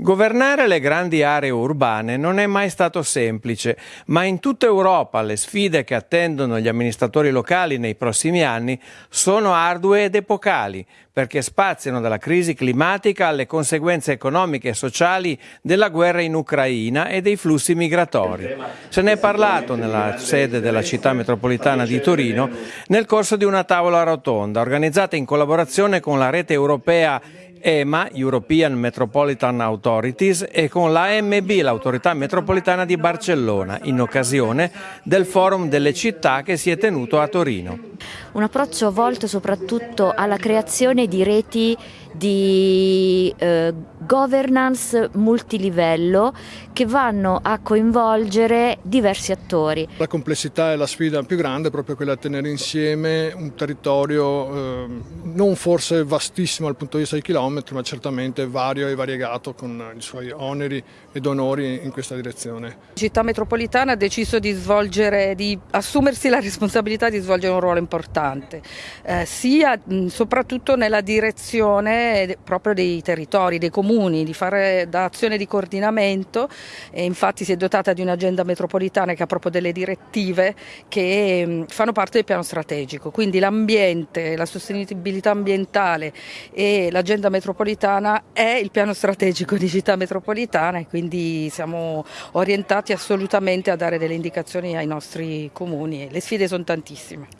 Governare le grandi aree urbane non è mai stato semplice, ma in tutta Europa le sfide che attendono gli amministratori locali nei prossimi anni sono ardue ed epocali, perché spaziano dalla crisi climatica alle conseguenze economiche e sociali della guerra in Ucraina e dei flussi migratori. Se ne è parlato nella sede della città metropolitana di Torino nel corso di una tavola rotonda organizzata in collaborazione con la rete europea EMA, European Metropolitan Authorities, e con l'AMB, l'autorità metropolitana di Barcellona, in occasione del Forum delle città che si è tenuto a Torino. Un approccio volto soprattutto alla creazione di reti di eh, governance multilivello che vanno a coinvolgere diversi attori. La complessità è la sfida più grande, proprio quella di tenere insieme un territorio eh, non forse vastissimo dal punto di vista dei chilometri, ma certamente vario e variegato con i suoi oneri ed onori in questa direzione. La città metropolitana ha deciso di, svolgere, di assumersi la responsabilità di svolgere un ruolo importante, eh, sia mh, soprattutto nella direzione proprio dei territori, dei comuni, di fare da azione di coordinamento e infatti si è dotata di un'agenda metropolitana che ha proprio delle direttive che mh, fanno parte del piano strategico, quindi l'ambiente, la sostenibilità ambientale e l'agenda metropolitana è il piano strategico di città metropolitana e quindi siamo orientati assolutamente a dare delle indicazioni ai nostri comuni. Le sfide sono tantissime.